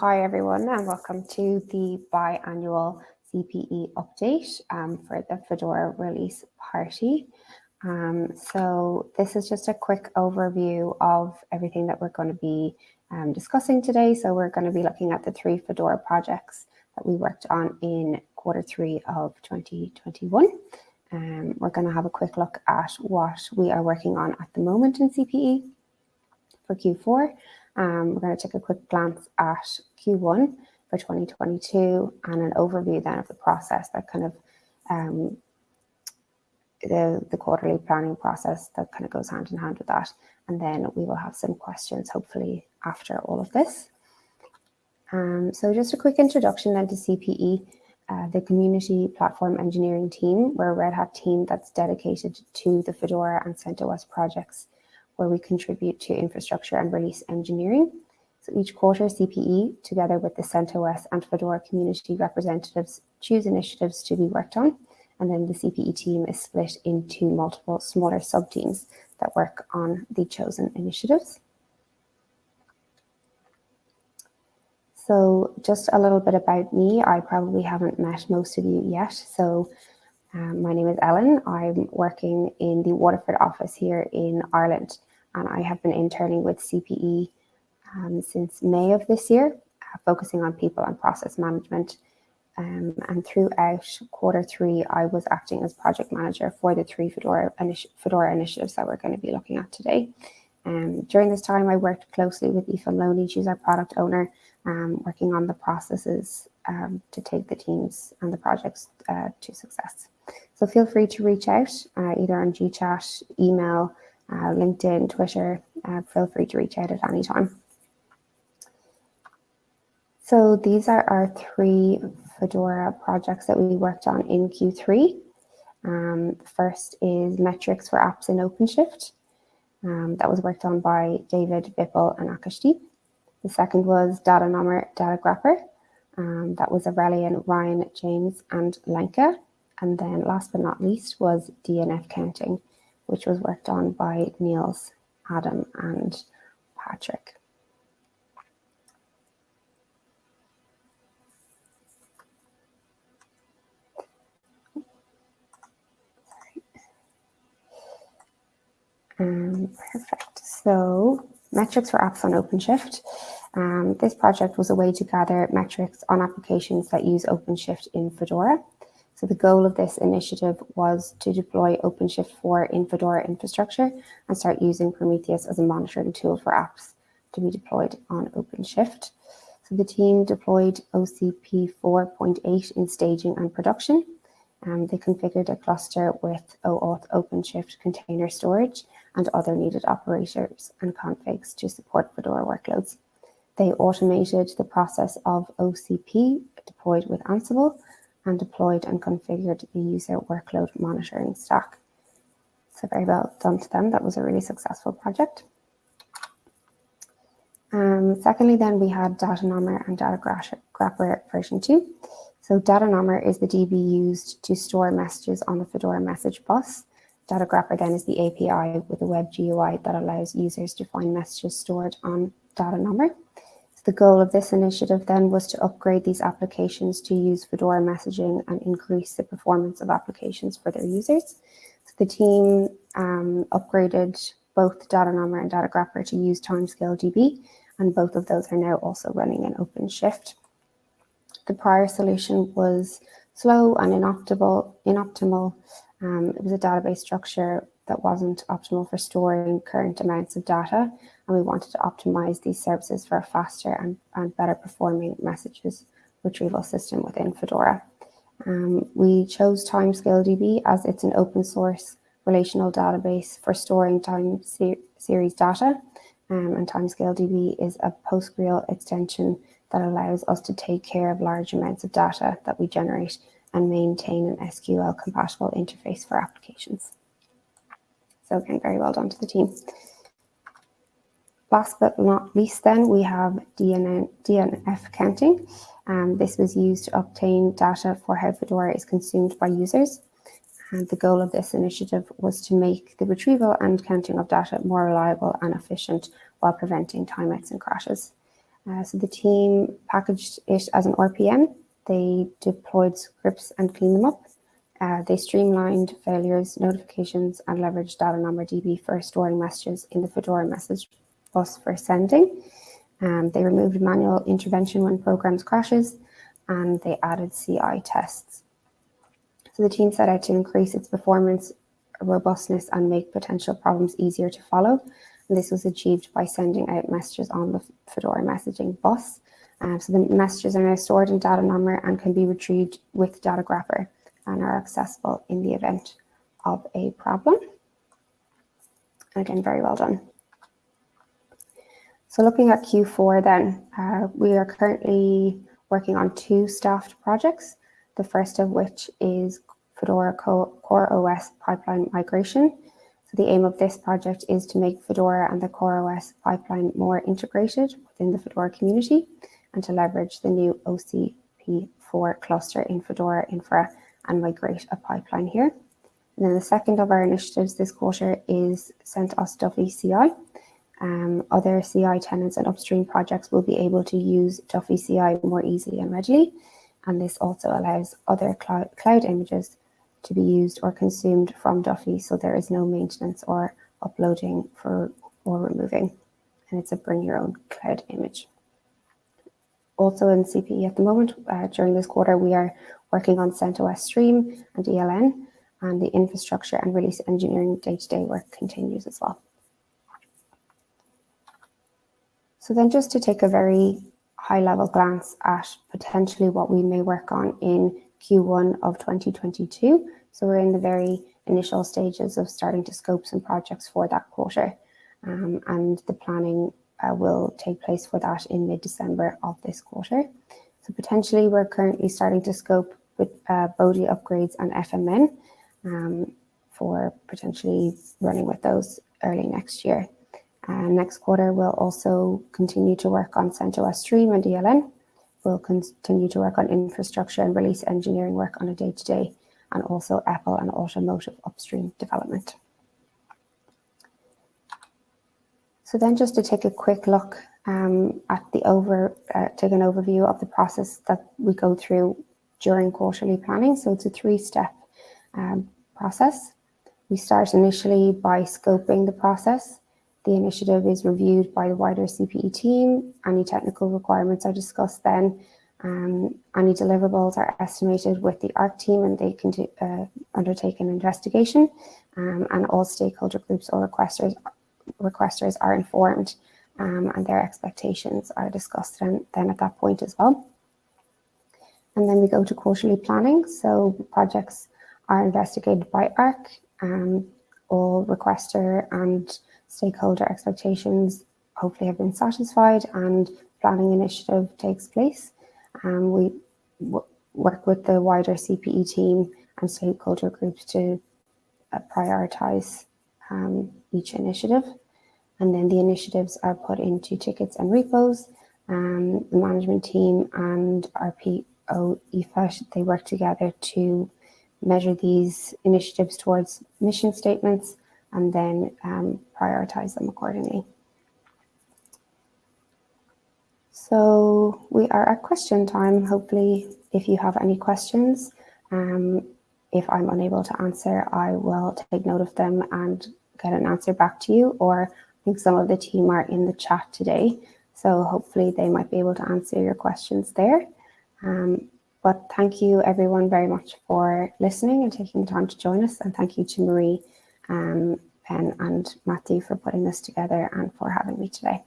Hi everyone and welcome to the biannual CPE update um, for the Fedora release party. Um, so this is just a quick overview of everything that we're going to be um, discussing today. So we're going to be looking at the three Fedora projects that we worked on in quarter three of 2021. Um, we're going to have a quick look at what we are working on at the moment in CPE for Q4 um, we're going to take a quick glance at Q1 for 2022 and an overview then of the process that kind of um, the, the quarterly planning process that kind of goes hand in hand with that. And then we will have some questions hopefully after all of this. Um, so just a quick introduction then to CPE. Uh, the community platform engineering team. We're a Red Hat team that's dedicated to the Fedora and CentOS projects where we contribute to infrastructure and release engineering. So each quarter, CPE, together with the CentOS and Fedora community representatives, choose initiatives to be worked on. And then the CPE team is split into multiple smaller sub-teams that work on the chosen initiatives. So just a little bit about me. I probably haven't met most of you yet. So um, my name is Ellen. I'm working in the Waterford office here in Ireland and I have been interning with CPE um, since May of this year, uh, focusing on people and process management. Um, and throughout quarter three, I was acting as project manager for the three Fedora, initi Fedora initiatives that we're going to be looking at today. Um, during this time, I worked closely with Aoife Loney, she's our product owner, um, working on the processes um, to take the teams and the projects uh, to success. So feel free to reach out uh, either on GChat, email, uh, LinkedIn, Twitter, uh, feel free to reach out at any time. So these are our three Fedora projects that we worked on in Q3. Um, the first is metrics for apps in OpenShift. Um, that was worked on by David, Vipul, and Akashdeep. The second was Data Nommer, Datagrepper. Um, that was Aurelian, Ryan, James, and Lenka. And then last but not least was DNF counting which was worked on by Niels, Adam, and Patrick. Um, perfect. So metrics for apps on OpenShift. Um, this project was a way to gather metrics on applications that use OpenShift in Fedora. So the goal of this initiative was to deploy OpenShift 4 in Fedora infrastructure and start using Prometheus as a monitoring tool for apps to be deployed on OpenShift. So the team deployed OCP 4.8 in staging and production. Um, they configured a cluster with OAuth OpenShift container storage and other needed operators and configs to support Fedora workloads. They automated the process of OCP deployed with Ansible and deployed and configured the user workload monitoring stack. So very well done to them. That was a really successful project. Um, secondly, then we had Datanommer and Data Grapper version 2. So Datanommer is the DB used to store messages on the Fedora message bus. Datagrepper then is the API with a web GUI that allows users to find messages stored on Datanommer. The goal of this initiative then was to upgrade these applications to use Fedora messaging and increase the performance of applications for their users. So the team um, upgraded both Datanommer and Datagrepper to use Timescale DB, and both of those are now also running in OpenShift. The prior solution was slow and inoptimal. inoptimal. Um, it was a database structure that wasn't optimal for storing current amounts of data and we wanted to optimize these services for a faster and, and better performing messages retrieval system within Fedora. Um, we chose Timescale DB as it's an open source relational database for storing time ser series data. Um, and Timescale DB is a PostgreSQL extension that allows us to take care of large amounts of data that we generate and maintain an SQL compatible interface for applications. So again, very well done to the team. Last but not least then, we have DNN, DNF counting. Um, this was used to obtain data for how Fedora is consumed by users. And the goal of this initiative was to make the retrieval and counting of data more reliable and efficient while preventing timeouts and crashes. Uh, so the team packaged it as an RPM. They deployed scripts and cleaned them up. Uh, they streamlined failures, notifications, and leveraged Datanommer DB for storing messages in the Fedora message bus for sending. Um, they removed manual intervention when programs crashes, and they added CI tests. So the team set out to increase its performance, robustness, and make potential problems easier to follow. And this was achieved by sending out messages on the Fedora messaging bus. Um, so the messages are now stored in Datanommer and can be retrieved with data Datagrepper and are accessible in the event of a problem. And again, very well done. So looking at Q4 then, uh, we are currently working on two staffed projects, the first of which is Fedora Core OS pipeline migration. So the aim of this project is to make Fedora and the Core OS pipeline more integrated within the Fedora community and to leverage the new OCP4 cluster in Fedora Infra and migrate a pipeline here. And then the second of our initiatives this quarter is CentOS Duffy CI. Um, other CI tenants and upstream projects will be able to use Duffy CI more easily and readily. And this also allows other cloud, cloud images to be used or consumed from Duffy, so there is no maintenance or uploading for or removing. And it's a bring your own cloud image. Also in CPE at the moment, uh, during this quarter, we are working on CentOS Stream and ELN, and the infrastructure and release engineering day-to-day -day work continues as well. So then just to take a very high level glance at potentially what we may work on in Q1 of 2022. So we're in the very initial stages of starting to scope some projects for that quarter. Um, and the planning uh, will take place for that in mid-December of this quarter. So potentially we're currently starting to scope with uh, upgrades and FMN um, for potentially running with those early next year. Uh, next quarter, we'll also continue to work on CentOS Stream and ELN. We'll continue to work on infrastructure and release engineering work on a day-to-day, -day, and also EPEL and automotive upstream development. So then just to take a quick look um, at the over, uh, take an overview of the process that we go through during quarterly planning. So it's a three-step um, process. We start initially by scoping the process. The initiative is reviewed by the wider CPE team. Any technical requirements are discussed then. Um, any deliverables are estimated with the ARC team and they can do, uh, undertake an investigation. Um, and all stakeholder groups or requesters, requesters are informed um, and their expectations are discussed then at that point as well. And then we go to quarterly planning. So projects are investigated by ARC. Um, all requester and stakeholder expectations hopefully have been satisfied and planning initiative takes place. Um, we work with the wider CPE team and stakeholder groups to uh, prioritize um, each initiative. And then the initiatives are put into tickets and repos. Um, the management team and RPO PO Aoife, they work together to measure these initiatives towards mission statements and then um, prioritize them accordingly. So we are at question time. Hopefully, if you have any questions, um, if I'm unable to answer, I will take note of them and get an answer back to you. Or I think some of the team are in the chat today. So hopefully they might be able to answer your questions there. Um, but thank you everyone very much for listening and taking the time to join us. And thank you to Marie um, Ben and Matthew for putting this together and for having me today.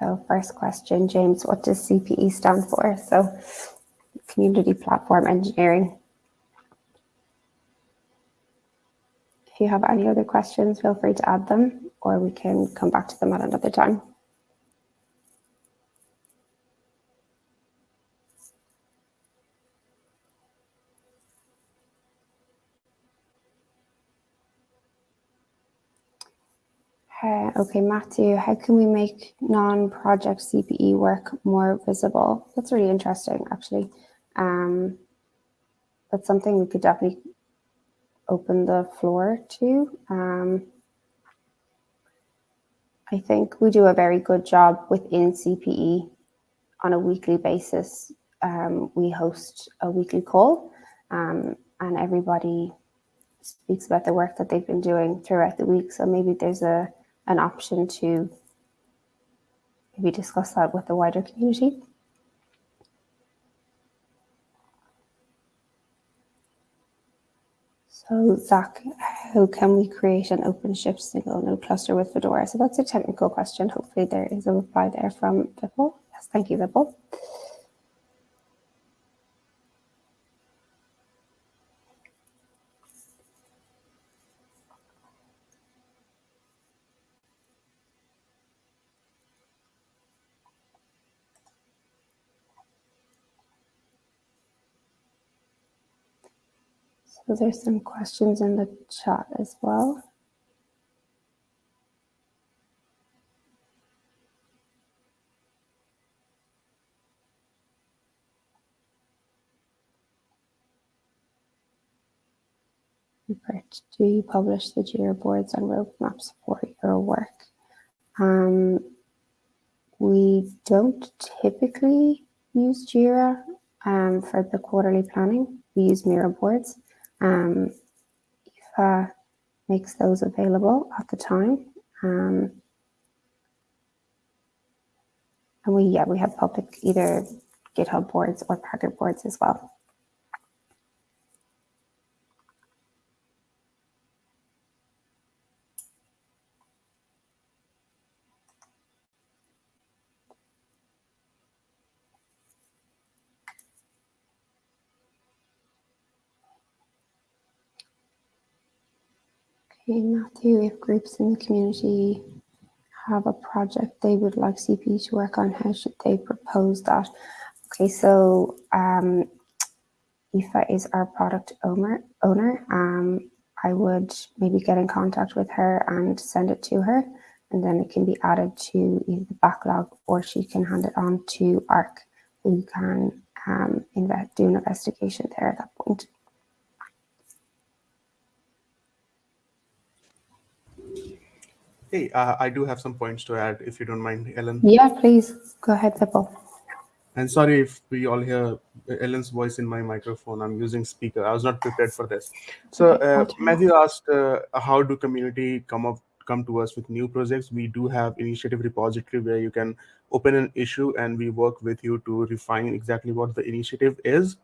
So first question, James, what does CPE stand for? So Community Platform Engineering. If you have any other questions, feel free to add them or we can come back to them at another time. Okay, Matthew, how can we make non-project CPE work more visible? That's really interesting, actually. Um, that's something we could definitely open the floor to. Um, I think we do a very good job within CPE on a weekly basis. Um, we host a weekly call um, and everybody speaks about the work that they've been doing throughout the week. So maybe there's a an option to maybe discuss that with the wider community. So Zach, how can we create an OpenShift single node cluster with Fedora? So that's a technical question. Hopefully there is a reply there from Vipul. Yes, thank you, Vipul. So there's some questions in the chat as well. Do you publish the JIRA boards and roadmaps for your work? Um, we don't typically use JIRA um, for the quarterly planning. We use Miro boards. Um, Aoife makes those available at the time. Um, and we, yeah, we have public either GitHub boards or Pagure boards as well. Okay, Matthew, if groups in the community have a project they would like CP to work on, how should they propose that? Okay, so um, is our product owner. owner. Um, I would maybe get in contact with her and send it to her, and then it can be added to either the backlog or she can hand it on to ARC, who can um, do an investigation there at that point. Hey, uh, I do have some points to add, if you don't mind, Ellen. Yeah, please go ahead, Vipul. And sorry if we all hear Ellen's voice in my microphone. I'm using speaker. I was not prepared for this. So uh, Matthew asked, uh, how do community come up come to us with new projects? We do have initiative repository where you can open an issue and we work with you to refine exactly what the initiative is.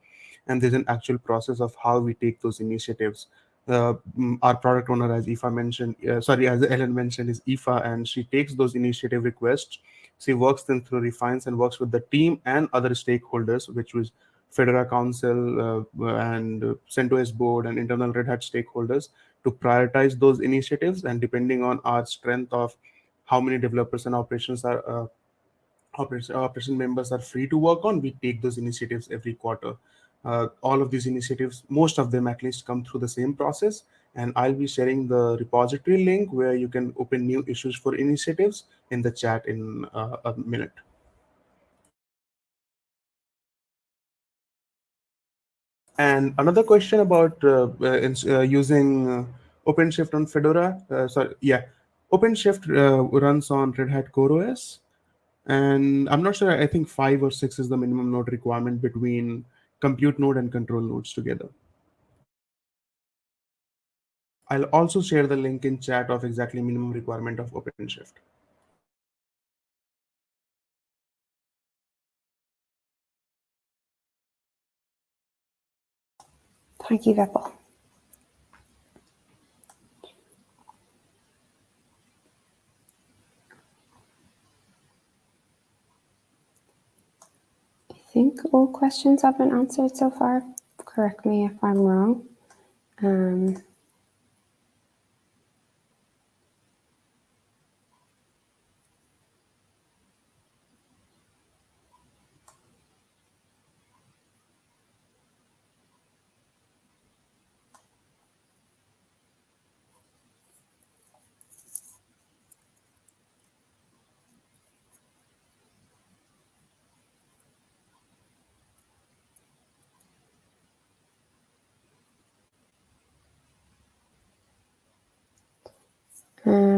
And there's an actual process of how we take those initiatives uh, our product owner, as Aoife mentioned, uh, sorry, as Ellen mentioned, is Aoife, and she takes those initiative requests. She works them through, refines, and works with the team and other stakeholders, which was Fedora Council uh, and CentOS board and internal Red Hat stakeholders to prioritize those initiatives. And depending on our strength of how many developers and operations are uh, operation, operation members are free to work on, we take those initiatives every quarter. Uh, all of these initiatives, most of them at least come through the same process. And I'll be sharing the repository link where you can open new issues for initiatives in the chat in uh, a minute. And another question about uh, uh, uh using uh, OpenShift on Fedora. sorry, yeah, OpenShift runs on Red Hat CoreOS. And I'm not sure, I think five or six is the minimum node requirement between compute node and control nodes together. I'll also share the link in chat of exactly minimum requirement of OpenShift. Thank you, Vipul. Think all questions have been answered so far. Correct me if I'm wrong. Um,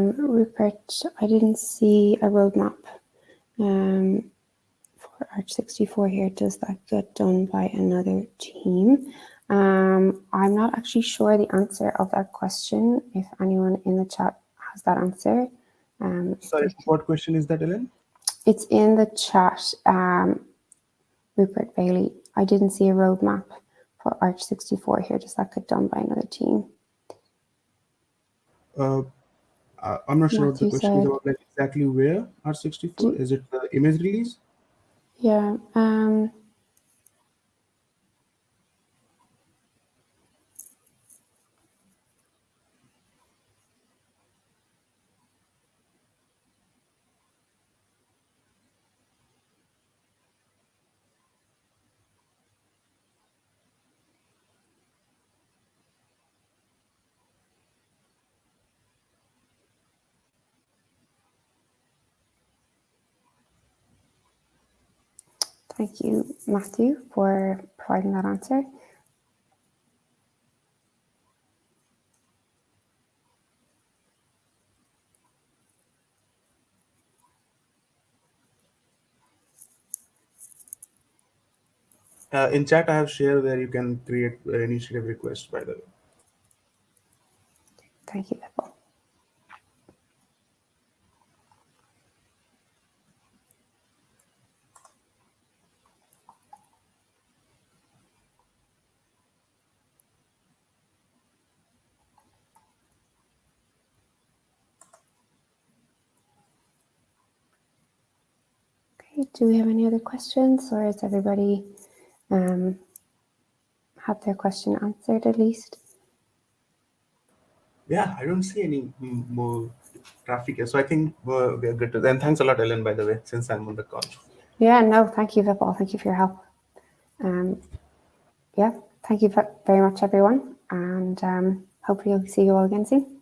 Um, Rupert, I didn't see a roadmap um, for Arch 64 here. Does that get done by another team? Um, I'm not actually sure the answer of that question. If anyone in the chat has that answer. Um, Sorry, what question is that, Ellen? it's in the chat, um, Rupert Bailey. I didn't see a roadmap for Arch 64 here. Does that get done by another team? Uh, I- I'm not sure what the question is about. Like exactly where R64? Is it the image release? Yeah. Um, thank you, Matthew, for providing that answer. Uh, in chat, I have shared where you can create uh, initiative requests, By the way. Thank you. Okay, do we have any other questions or is everybody um, had their question answered at least? Yeah, I don't see any more traffic here, so I think uh, we are good to. And thanks a lot, Ellen, by the way, since I'm on the call. Yeah, no, thank you, Vipul. Thank you for your help. Um, yeah, thank you ve- very much, everyone. And um, hopefully, I'll see you all again soon.